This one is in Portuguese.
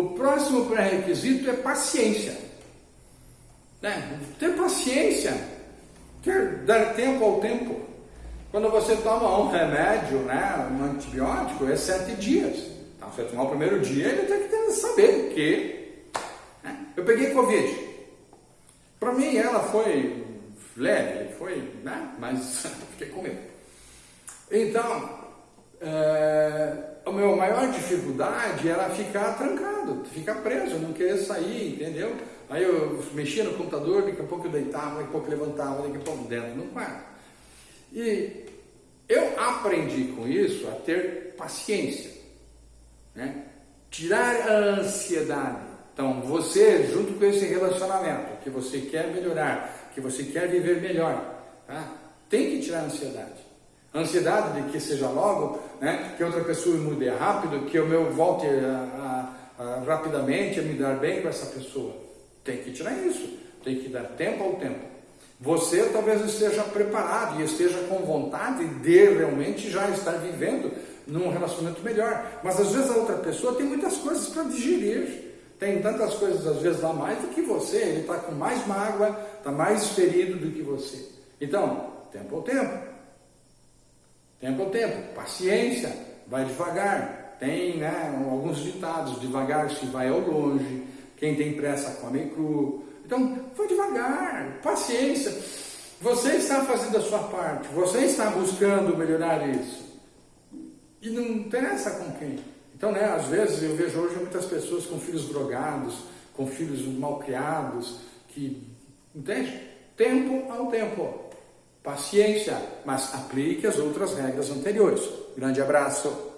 o próximo pré-requisito é paciência. Né? Ter paciência, quer dar tempo ao tempo. Quando você toma um remédio, né, um antibiótico, é sete dias. Então, você tomar o primeiro dia, ele tem que saber que. Né? Eu peguei Covid. Para mim, ela foi leve, foi, né? mas fiquei com medo. Então, é, maior dificuldade era ficar trancado, ficar preso, não querer sair, entendeu? Aí eu mexia no computador, daqui a pouco eu deitava, daqui a pouco levantava, daqui a pouco dentro no quarto. E eu aprendi com isso a ter paciência, né? tirar a ansiedade. Então, você, junto com esse relacionamento que você quer melhorar, que você quer viver melhor, tá? tem que tirar a ansiedade. Ansiedade de que seja logo, né, que outra pessoa mude rápido, que eu meu volte a, a, a, rapidamente a me dar bem com essa pessoa. Tem que tirar isso, tem que dar tempo ao tempo. Você talvez esteja preparado e esteja com vontade de realmente já estar vivendo num relacionamento melhor. Mas às vezes a outra pessoa tem muitas coisas para digerir. Tem tantas coisas às vezes lá mais do que você. Ele está com mais mágoa, está mais ferido do que você. Então, tempo ao tempo. Tempo ao tempo. Paciência. Vai devagar. Tem né, alguns ditados. Devagar se vai ao longe. Quem tem pressa come cru. Então, vai devagar. Paciência. Você está fazendo a sua parte. Você está buscando melhorar isso. E não interessa com quem. Então, né, às vezes eu vejo hoje muitas pessoas com filhos drogados, com filhos mal criados, que, entende? Tempo ao tempo. Paciência, mas aplique as outras regras anteriores. Grande abraço.